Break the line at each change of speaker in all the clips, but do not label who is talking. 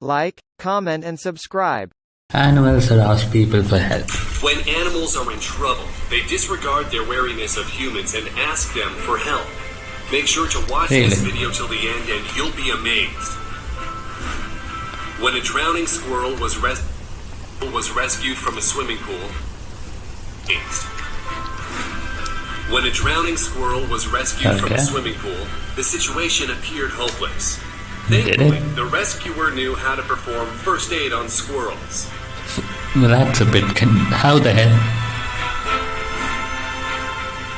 like, comment and subscribe.
Animals ask people for help.
When animals are in trouble, they disregard their wariness of humans and ask them for help. Make sure to watch this video till the end and you'll be amazed. When a drowning squirrel was, res- was rescued from a swimming pool, amazed. When a drowning squirrel was rescued from a swimming pool, the situation appeared hopeless. Thankfully, the rescuer knew how to perform first aid on squirrels.
Well, that's a bit. Con- how the hell?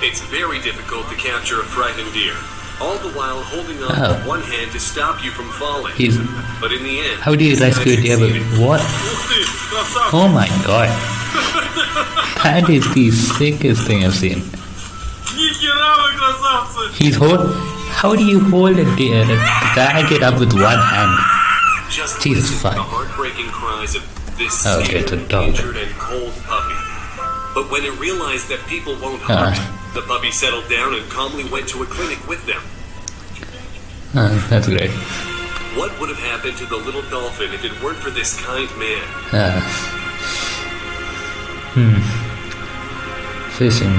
It's very difficult to capture a frightened deer, all the while holding on
Oh.
with one hand to stop you from falling.
He's.
But in the end,
How do you rescue a deer? with- What? Oh my god. That is the sickest thing I've seen. He's hold. How do you hold a deer drag it up with one hand?
Just
Jesus
listen to the
fuck.
heartbreaking cries of this
Okay,
scared,
it's a dog.
injured, and cold puppy. But when it realized that people won't harm
Ah.
the puppy settled down and calmly went to a clinic with them.
Uh, that's great.
What would have happened to the little dolphin if it weren't for this kind man?
Uh, hmm. Fishing.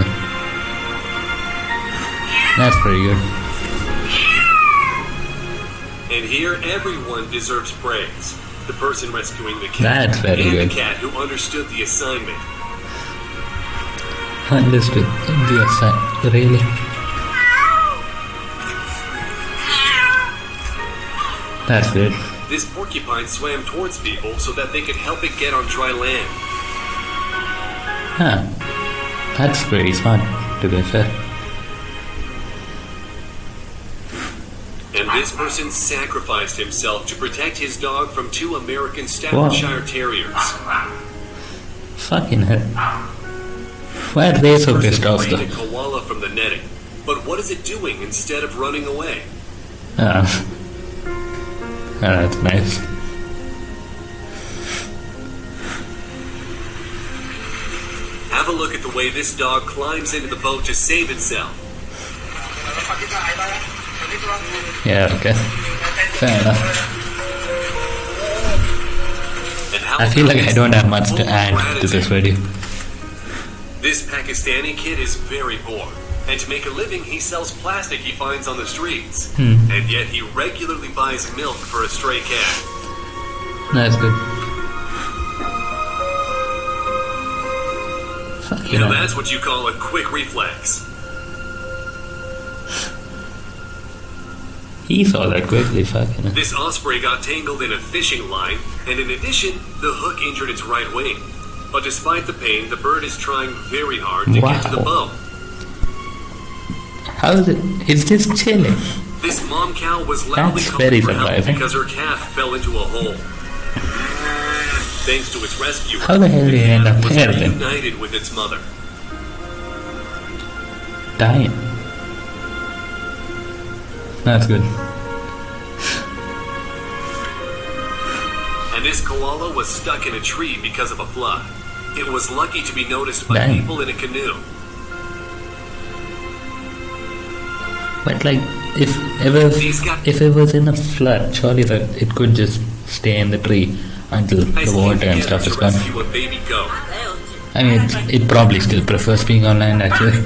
That's pretty good.
And here, everyone deserves praise. The person rescuing the cat,
That's very
and
good.
the cat who understood the assignment.
Understood. The aside. Really? That's good.
This porcupine swam towards people so that they could help it get on dry land.
Huh. That's pretty smart, to be fair.
This person sacrificed himself to protect his dog from two American Staffordshire Terriers.
Fucking hell. Why are they so
Person
pissed off
a
though?
koala from the netting. But what is it doing instead of running away?
Ah. Ah, that's nice.
Have a look at the way this dog climbs into the boat to save itself.
Yeah, okay. Fair enough. I feel like I don't have much to add to this video.
This Pakistani kid is very poor, and to make a living, he sells plastic he finds on the streets.
Hmm.
And yet, he regularly buys milk for a stray cat.
That's good. Fuck
You know. that's what you call a quick reflex.
He saw that quickly, fucking hell.
This osprey got tangled in a fishing line, and in addition, the hook injured its right wing. But despite the pain, the bird is trying very hard to get to the
Wow.
boat.
How is it? It's just chilling.
This mom cow was loudly
That's very surprising.
because her calf fell into a hole. Thanks to its rescue,
How the hell did
the
it end up
was
then?
reunited with its mother.
Dying. That's good.
And this koala was stuck in a tree because of a flood. It was lucky to be noticed by
Dang.
people in a canoe.
But like, if ever, if it was in a flood, surely that it could just stay in the tree until
Guys
the water and stuff is gone.
a baby goat.
I mean, it, it probably still prefers being online actually.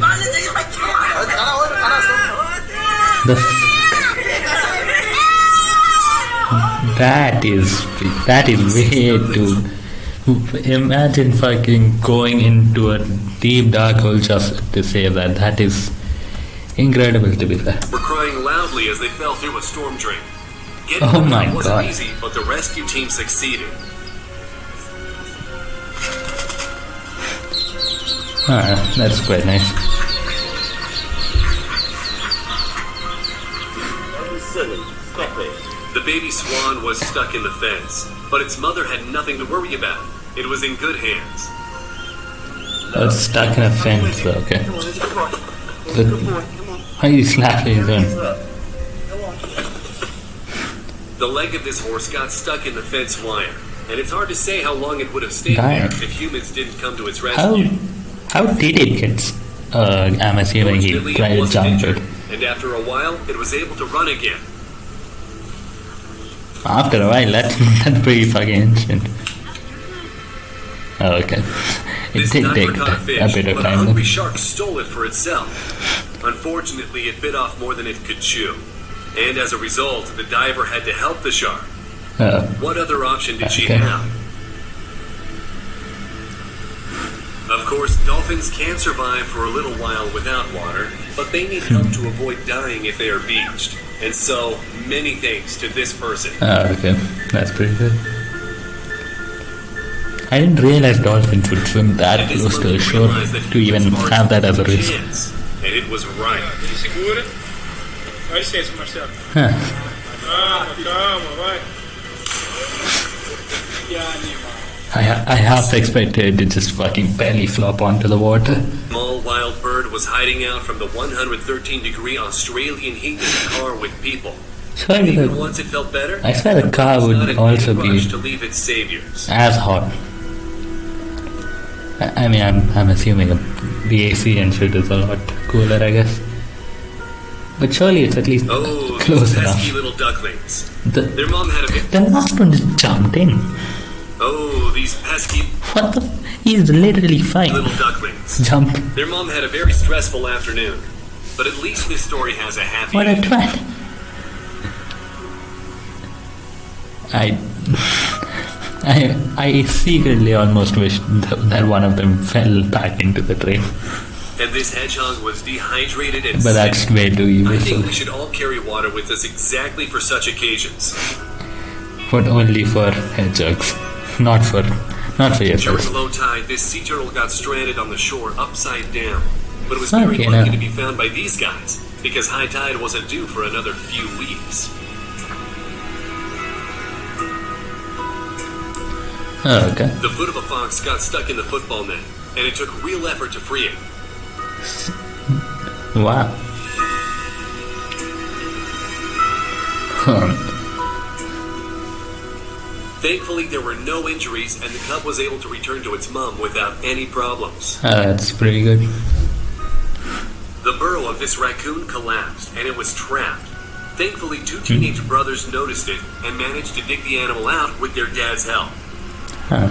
The that is that is way too. Imagine fucking going into a deep dark hole just to say that. That is incredible to be fair.
were crying loudly as they fell through a storm drain. Getting
Oh my
wasn't
God.
easy, but the rescue team succeeded.
Ah, that's quite nice.
The baby swan was stuck in the fence, but its mother had nothing to worry about. It was in good hands.
Oh, it's stuck in a fence. Okay. But why are you slapping it then?
The leg of this horse got stuck in the fence wire, and it's hard to say how long it would have stayed
Damn.
there if humans didn't come to its rescue.
how how did it get? Uh, I'm assuming he tried to jump it.
and after a while, it was able to run again.
After a while, that's, that's pretty fucking instant. Oh, okay. It did take
a
a bit of
a
time.
hungry shark stole it for itself. Unfortunately, it bit off more than it could chew. And as a result, the diver had to help the shark.
Oh,
What other option did she have? Of course, dolphins can survive for a little while without water, but they need help to avoid dying if they are beached. And so, many thanks to this person.
oh, okay. That's pretty good. I didn't realize dolphins would swim that
And
close to the shore to even have that as a
with
risk.
chance. And it was right.
Ti segura? Dá licença, Marcelo.
Huh.
Calma, calma, vai. Que animal.
I, I half expected it to just fucking belly flop onto the water.
Small wild bird was hiding out from the 113 degree Australian heat in a car with people.
Surely
Even
the,
once it felt better,
I swear the car would also be
to leave its saviors.
as hot. I, I mean, I'm, I'm assuming a, the AC and shit is a lot cooler, I guess. But surely it's at least
Oh,
close enough.
little ducklings.
The,
Their mom had a bit.
the last one just jumped in.
Oh, these pesky
What the? F- He's literally fine.
little ducklings.
Jump.
Their mom had a very stressful afternoon. But at least this story has a happy
What a twat. I, I, I secretly almost wish th- that one of them fell back into the drain.
And this hedgehog was dehydrated and
But
sick.
that's way too
I think we should all carry water with us exactly for such occasions.
but only for hedgehogs, not for, not for
During
yourself.
low tide, this sea turtle got stranded on the shore upside down. But it was very lucky
hell.
to be found by these guys, because high tide wasn't due for another few weeks.
Oh, okay.
The foot of a fox got stuck in the football net, and it took real effort to free it.
Wow. Huh.
Thankfully, there were no injuries, and the cub was able to return to its mom without any problems.
Oh, that's pretty good.
The burrow of this raccoon collapsed, and it was trapped. Thankfully, two teenage hmm. brothers noticed it and managed to dig the animal out with their dad's help.
Huh.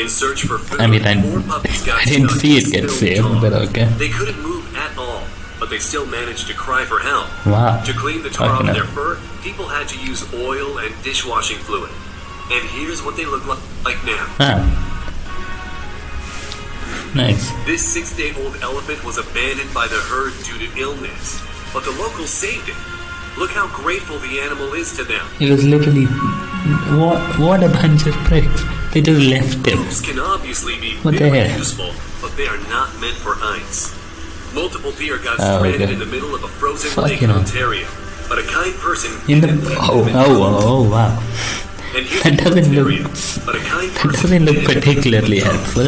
In search for food,
I mean, I-
four puppies got
I didn't see it get saved, but okay.
They couldn't move but they still managed to cry for help.
Wow.
To clean the tar off their fur, people had to use oil and dishwashing fluid. And here's what they look li- like now.
Ah. Nice.
This six-day-old elephant was abandoned by the herd due to illness, but the locals saved it. Look how grateful the animal is to them.
It was literally what what a bunch of pricks. They just left him.
Boobs can obviously be
What the
very useful, but they are not meant for ice. Multiple deer got
Oh,
stranded
okay.
in the middle of a frozen
Fuck,
lake in. Ontario, but a kind person
In the oh oh oh, oh wow. That doesn't look
Ontario,
that doesn't look
didn't leave them in
particularly helpful.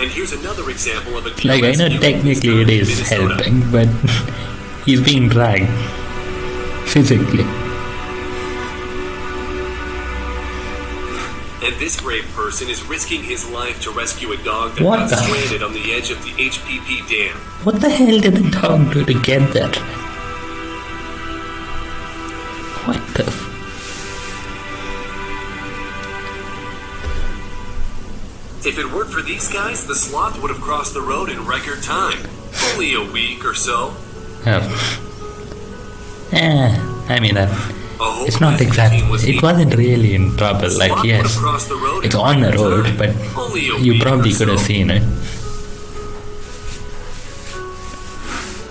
And here's another example of a
Like I know technically it is
Minnesota.
helping, but he's being dragged physically.
And this brave person is risking his life to rescue a dog that
What
got stranded on the edge of the HPP dam.
What the hell did the dog do to get there? What the?
If it weren't for these guys, the sloth would have crossed the road in record time. Only a week or so.
oh. Eh, I mean, uh,
A whole
it's not exactly. It wasn't really in trouble. Like yes,
have crossed the road
it's on the road, but you probably could have seen it.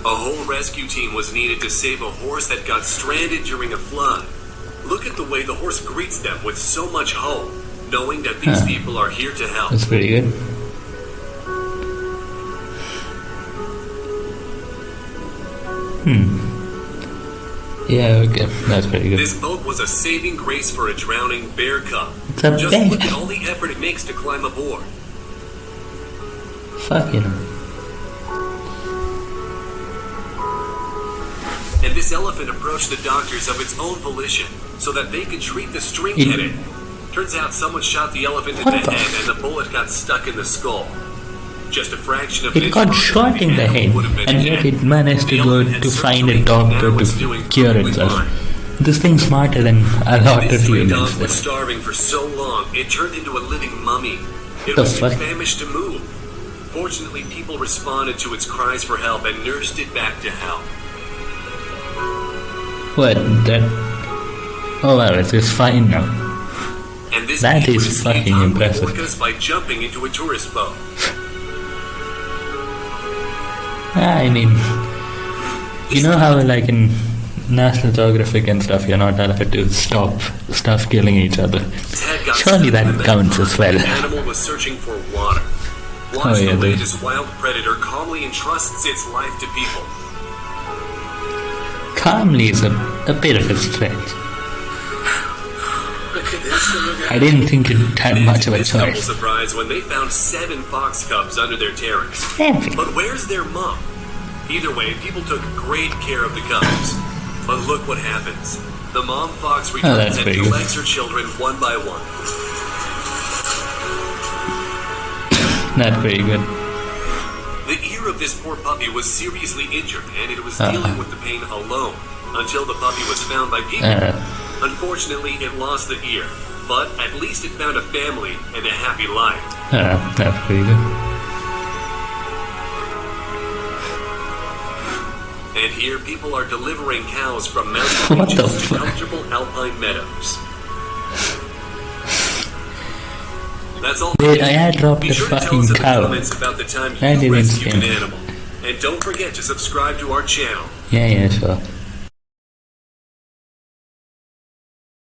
A whole rescue team was needed to save a horse that got stranded during a flood. Look at the way the horse greets them with so much hope, knowing that these
Huh.
people are here to help.
That's pretty good. Hmm. Yeah, okay, that's pretty good.
This boat was a saving grace for a drowning bear cub.
It's a
Just
bear.
look at all the effort it makes to climb aboard.
Fuck you.
And this elephant approached the doctors of its own volition so that they could treat the string
It-
headed. Turns out someone shot the elephant in the
the
head and the bullet got stuck in the skull.
It got shot in the head, and yet it managed to go to find a doctor to cure itself. This thing's smarter than a lot of
This stray dog
humans.
was starving for so long, it turned into a living mummy. It was too famished to move. Fortunately, people responded to its cries for help and nursed it back to health.
What? That? Oh well, it is fine now.
And this
That is fucking impressive.
by jumping into a tourist boat.
Ah, I mean, you know how like in National Geographic and stuff, you're not allowed to stop stuff killing each other. Surely that counts as well.
The animal was searching for water. Watch
Oh, yeah,
the this wild predator calmly entrusts its life to people.
Calmly is a, a bit of a stretch. I didn't think it had much of a choice.
surprised when they found seven fox cubs under their terrace.
Seven.
But where's their mom? Either way, people took great care of the cubs. But look what happens. The mom fox
Oh,
returns and
pretty
collects her children one by one.
Not very good.
The ear of this poor puppy was seriously injured, and it was
Uh-huh.
dealing with the pain alone until the puppy was found by people.
Uh,
Unfortunately, it lost the ear, but at least it found a family and a happy life.
uh, that's pretty good.
And here, people are delivering cows from mountain ranges to comfortable alpine meadows. That's all.
Dude, I had dropped
Be
a
sure
fucking
the
cow.
about the time
is
rescued an animal. And don't forget to subscribe to our channel.
Yeah, yeah, sure.